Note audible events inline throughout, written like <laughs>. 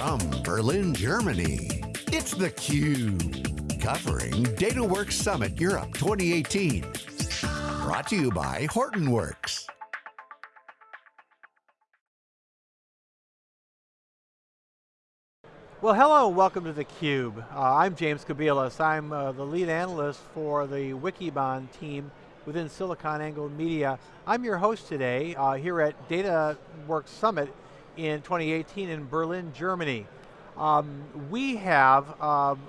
From Berlin, Germany, it's theCUBE. Covering DataWorks Summit Europe 2018. Brought to you by Hortonworks. Well, hello, welcome to theCUBE. Uh, I'm James Kobielus. I'm uh, the lead analyst for the Wikibon team within SiliconANGLE Media. I'm your host today uh, here at DataWorks Summit in 2018 in Berlin, Germany. Um, we have um,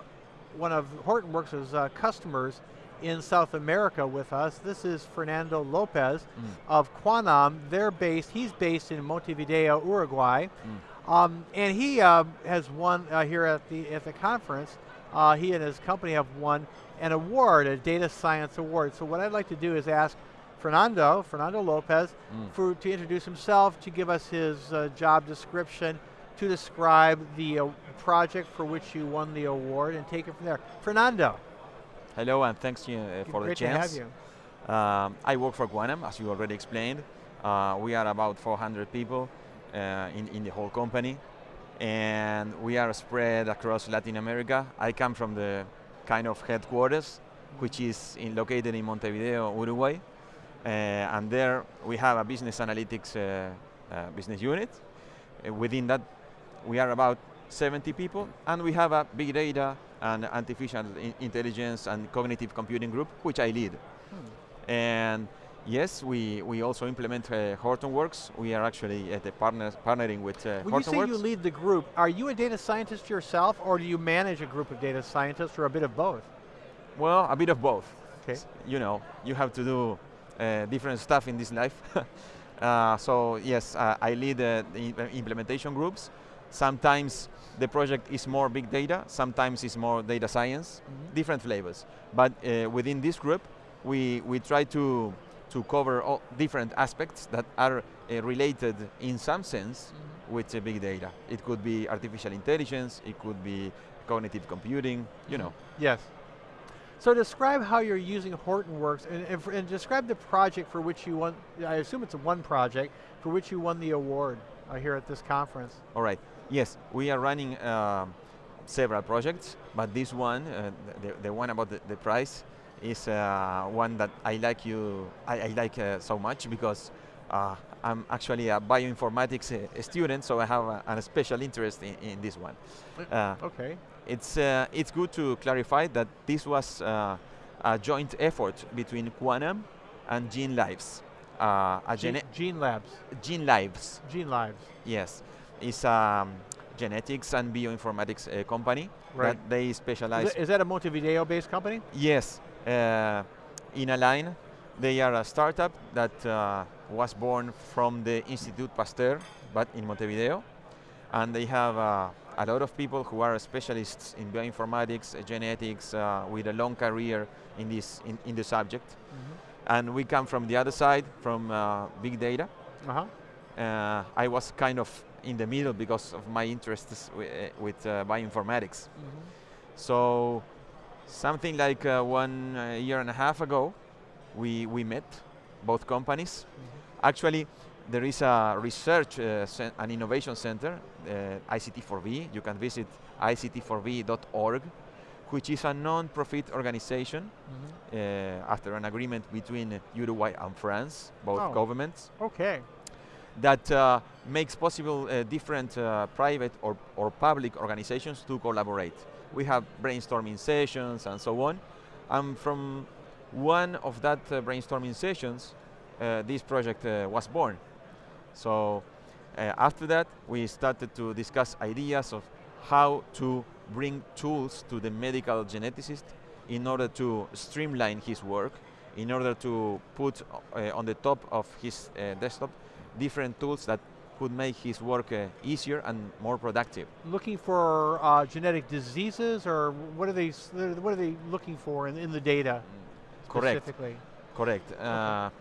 one of Hortonworks' uh, customers in South America with us. This is Fernando Lopez mm. of Quanam. They're based, he's based in Montevideo, Uruguay. Mm. Um, and he uh, has won uh, here at the at the conference. Uh, he and his company have won an award, a data science award. So what I'd like to do is ask Fernando, Fernando Lopez, mm. for to introduce himself, to give us his uh, job description, to describe the uh, project for which you won the award, and take it from there. Fernando. Hello, and thanks you, uh, for the chance. Great To have you. Um, I work for Quanam, as you already explained. we are about 400 people. Uh, in, in the whole company. And we are spread across Latin America. I come from the kind of headquarters, which is in, located in Montevideo, Uruguay. Uh, and there we have a business analytics uh, uh, business unit. Uh, within that, we are about 70 people, and we have a big data and artificial intelligence and cognitive computing group, which I lead. Hmm. And Yes, we, we also implement uh, Hortonworks. We are actually at the partners, partnering with uh, when Hortonworks. When you say you lead the group, are you a data scientist yourself or do you manage a group of data scientists or a bit of both? Well, a bit of both. Okay. You know, you have to do different stuff in this life. <laughs> uh, so yes, uh, I lead uh, the implementation groups. Sometimes the project is more big data, sometimes it's more data science, mm -hmm. different flavors. But uh, within this group, we, we try to to cover all different aspects that are uh, related in some sense mm -hmm. with uh, big data. It could be artificial intelligence, it could be cognitive computing, you know. Yes. So describe how you're using Hortonworks and, and, and, describe the project for which you won, I assume it's a one project, for which you won the award uh, here at this conference. All right, yes, we are running um, several projects, but this one, uh, the, the one about the, the prize, is uh, one that I like you, I, I like uh, so much because uh, I'm actually a bioinformatics uh, student, so I have a, a special interest in, in this one. Uh, okay. It's, uh, it's good to clarify that this was a joint effort between Quanam and Gene Lives. a Gene, Gene Labs. Gene Lives. Gene Lives. Yes. It's a um, genetics and bioinformatics company right. that they specialize. Is, is that a Montevideo-based company? Yes, uh, line, They are a startup that uh, was born from the Institute Pasteur, but in Montevideo. And they have uh, a lot of people who are specialists in bioinformatics, uh, genetics, uh, with a long career in this in, in the subject. Mm -hmm. And we come from the other side, from uh, big data. -huh. I was kind of in the middle because of my interests with bioinformatics. Mm -hmm. So Something like uh, one uh, year and a half ago, we, we met, both companies. Mm -hmm. Actually, there is a research uh, and innovation center, uh, ICT4V. You can visit ict4v.org, which is a non-profit organization mm -hmm. uh, after an agreement between Uruguay and France, both oh. governments. Okay. That uh, makes possible uh, different uh, private or, or public organizations to collaborate we have brainstorming sessions and so on. And from one of that uh, brainstorming sessions, uh, this project uh, was born. So uh, after that, we started to discuss ideas of how to bring tools to the medical geneticist in order to streamline his work, in order to put uh, on the top of his uh, desktop different tools that could make his work uh, easier and more productive. Looking for uh, genetic diseases, or what are they? What are they looking for in, in the data? Correct. Correct. Okay.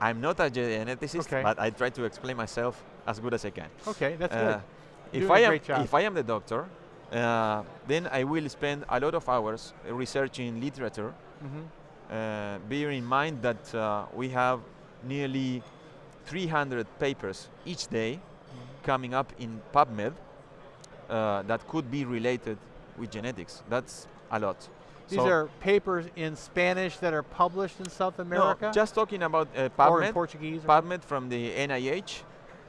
Uh, I'm not a geneticist, okay. but I try to explain myself as good as I can. Okay, that's good. Uh, if I am if I am the doctor, uh, then I will spend a lot of hours researching literature. Mm -hmm. bear in mind that we have nearly 300 papers each day mm -hmm. coming up in PubMed uh, that could be related with genetics. That's a lot. These So- are papers in Spanish that are published in South America? No, just talking about uh, or in PubMed. Portuguese? or- PubMed from the NIH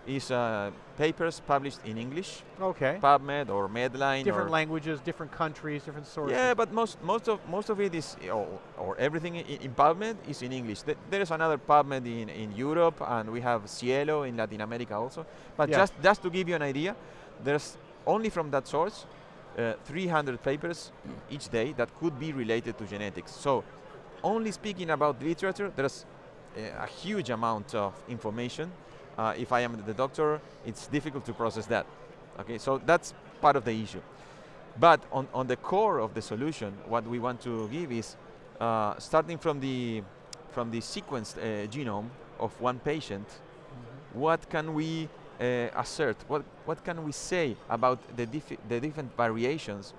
is uh, papers published in English. okay. PubMed or Medline. different or languages, different countries, different sources. Yeah, but most most of most of it is, or, or everything in, in PubMed is in English. Th- there is another PubMed in, in Europe, and we have SciELO in Latin America also. But Yeah. just just to give you an idea, there's only from that source uh, 300 papers each day that could be related to genetics. So, only speaking about literature, there's uh, a huge amount of information. Uh, if I am the doctor, it's difficult to process that. Okay, so that's part of the issue. But on, on the core of the solution, what we want to give is uh, starting from the from the sequenced uh, genome of one patient, what can we assert? What what can we say about the the different variations?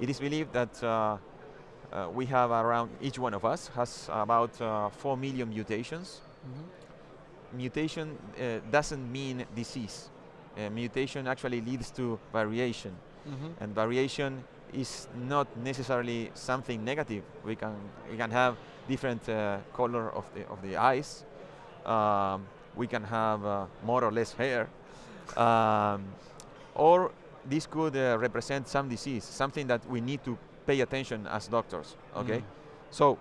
It is believed that uh, uh, we have around each one of us has about uh, four million mutations. Mhm. Mutation uh, doesn't mean disease. Uh, mutation actually leads to variation Mhm. and variation is not necessarily something negative. We can we can have different uh, color of the of the eyes. Um, we can have uh, more or less hair, um, or this could uh, represent some disease, something that we need to pay attention as doctors. Okay, Mm. so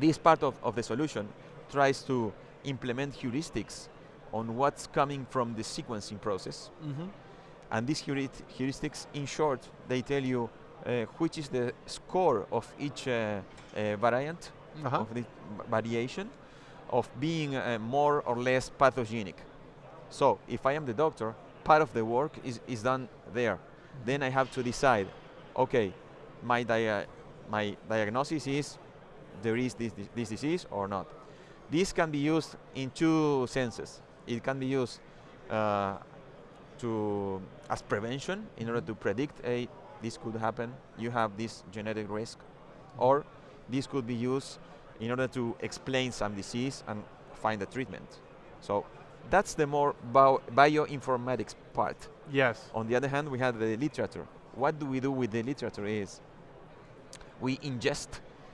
this part of, of the solution tries to implement heuristics on what's coming from the sequencing process Mhm. and these heuristics, in short, they tell you uh, which is the score of each uh, uh, variant Uh-huh. of the variation of being uh, more or less pathogenic. So if I am the doctor, part of the work is, is done there. Then I have to decide, okay, my, dia- my diagnosis is there is this, this, disease or not. This can be used in two senses. It can be used uh, to as prevention in order to predict a this could happen you have this genetic risk or this could be used in order to explain some disease and find a treatment so that's the more bio bioinformatics part Yes. on the other hand we have the literature what do we do with the literature is we ingest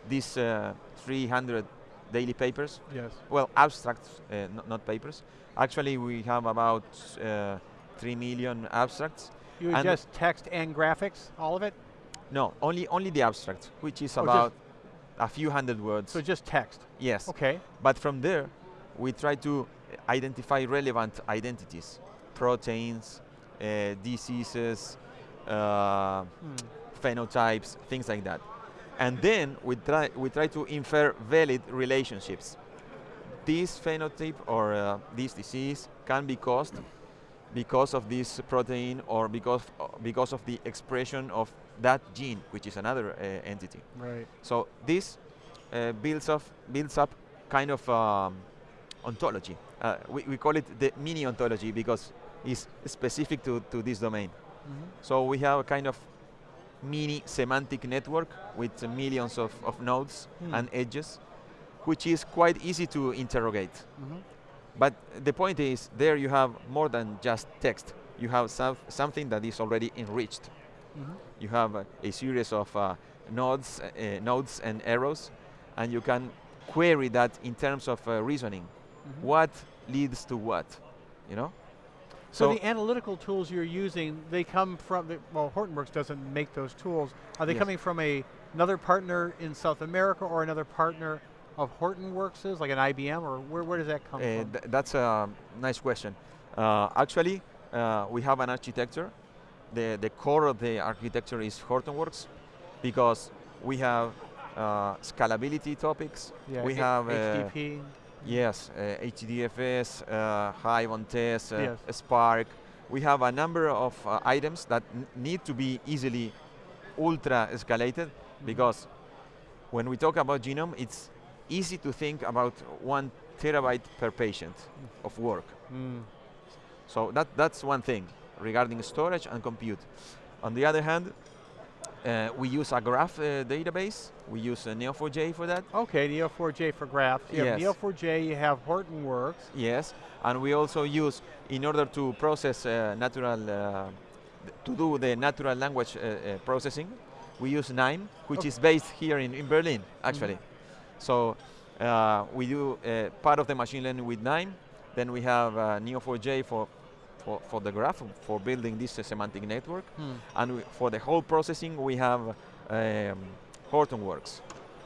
these uh, 300 daily papers Yes. well, abstracts, uh, not papers. Actually, we have about uh, 3 million abstracts. You just text and graphics, all of it? No, only only the abstract, which is Oh, about a few hundred words. So just text. yes, Okay. but from there, we try to identify relevant identities, proteins, uh, diseases, uh, Hmm. phenotypes, things like that. And then we try, we try to infer valid relationships. This phenotype or uh, this disease can be caused because of this protein or because, because of the expression of that gene, which is another uh, entity. Right. So this uh, builds, up, builds up kind of um, ontology. Uh, we, we call it the mini ontology because it's specific to, to this domain. Mhm. So we have a kind of mini semantic network with millions of, of nodes Hmm. and edges, which is quite easy to interrogate. Mhm. But the point is, there you have more than just text. You have some, something that is already enriched. Mhm. You have uh, a series of uh, nodes, uh, nodes and arrows, and you can query that in terms of uh, reasoning. Mhm. What leads to what? You know? So, the analytical tools you're using, they come from, the, well, Hortonworks doesn't make those tools. Are they Yes. coming from a, another partner in South America or another partner of Hortonworks, like an IBM, or where, where does that come Uh, from? th- that's a nice question. Uh, actually, uh, we have an architecture. The, the core of the architecture is Hortonworks because we have uh, scalability topics. yeah, we have uh, HDP. Yes, uh, HDFS, uh, Hive on Tez, uh, Yes. Spark. We have a number of uh, items that need to be easily ultra escalated Mhm. because when we talk about genome, it's easy to think about one terabyte per patient of work. Mm. So that, that's one thing regarding storage and compute. On the other hand, uh, we use a graph uh, database. We use uh, Neo4j for that. Okay, Neo4j for graphs. You have Yes. Neo4j, you have Hortonworks. Yes, and we also use, in order to process uh, natural uh, to do the natural language uh, uh, processing, we use KNIME, which Okay. is based here in, in Berlin, actually. Mm-hmm. So uh, we do uh, part of the machine learning with KNIME, then we have uh, Neo4j for, for, for the graph, for building this uh, semantic network, Hmm. and we, for the whole processing, we have um, Hortonworks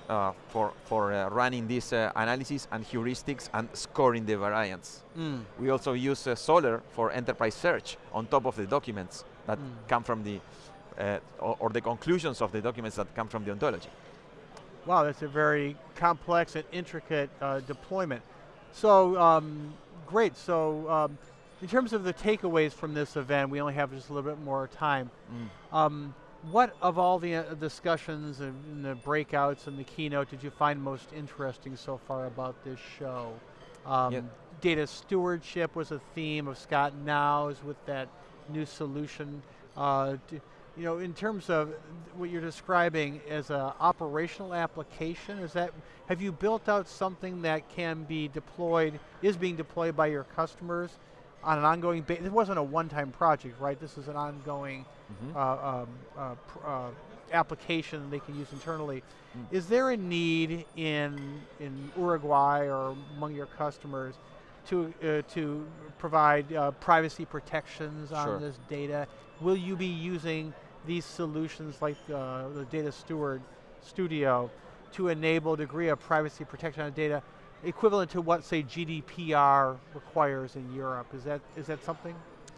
uh, for, for uh, running this uh, analysis and heuristics and scoring the variance. Mm. We also use uh, Solr for enterprise search on top of the documents that Mm. come from the, uh, or, or the conclusions of the documents that come from the ontology. Wow, that's a very complex and intricate uh, deployment. So, um, great. So, um, in terms of the takeaways from this event, we only have just a little bit more time. Um, what of all the uh, discussions and, the breakouts and the keynote did you find most interesting so far about this show? Um, Yeah. Data stewardship was a theme of Scott Gnau's with that new solution. Uh, you know, in terms of what you're describing as an operational application, is that have you built out something that can be deployed, is being deployed by your customers on an ongoing basis? It wasn't a one-time project, right? This is an ongoing Mhm. uh, um, uh, uh, application they can use internally. Mm. Is there a need in in Uruguay or among your customers to uh, to provide uh, privacy protections Sure. on this data? Will you be using these solutions like uh, the Data Steward Studio to enable a degree of privacy protection on data equivalent to what, say, GDPR requires in Europe? Is that is that something?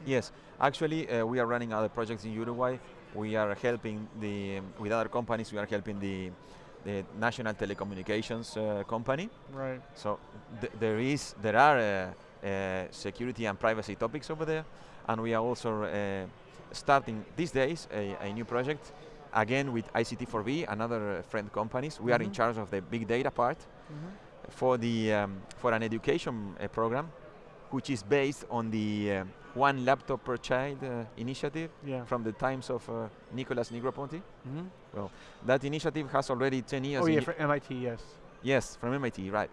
Yes, actually, uh, we are running other projects in Uruguay. We are helping the um, with other companies. We are helping the the national telecommunications uh, company. Right. So th there is there are uh, uh, security and privacy topics over there, and we are also uh, starting these days a, a new project again with ICT4V and other friend companies. We are in Mhm. charge of the big data part Mhm. For the um, for an education uh, program, which is based on the um, one laptop per child uh, initiative Yeah. from the times of uh, Nicolas Negroponte. Mhm. That initiative has already 10 years. Oh yeah, for MIT, yes. yes, from MIT, right.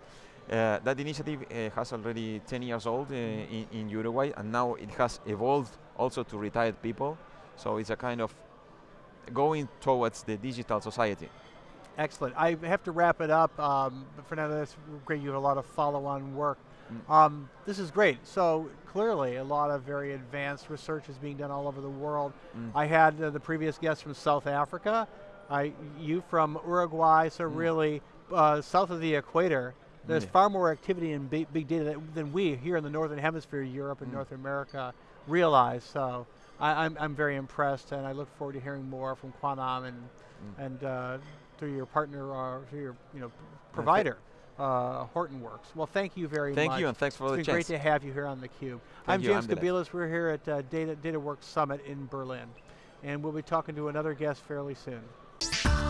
Uh, that initiative uh, has already 10 years old uh, in, in Uruguay, and now it has evolved also to retired people. So it's a kind of going towards the digital society. Excellent. I have to wrap it up. Um, but Fernando, that's great. You have a lot of follow-on work. Mm. Um, this is great. So clearly, a lot of very advanced research is being done all over the world. Mm. I had uh, the previous guest from South Africa. I, you from Uruguay. So Mm. really, uh, south of the equator, there's far more activity in big, big data that, than we here in the northern hemisphere, Europe and Mm. North America, realize. So I, I'm, I'm very impressed, and I look forward to hearing more from Quanam and Mm. and uh, through your partner or through your you know provider, uh, Hortonworks. Well, thank you very Thank much. Thank you, and thanks for it's the been chance. great to have you here on theCUBE. Thank I'm you, James I'm. Kobielus. We're here at uh, Data DataWorks Summit in Berlin, and we'll be talking to another guest fairly soon.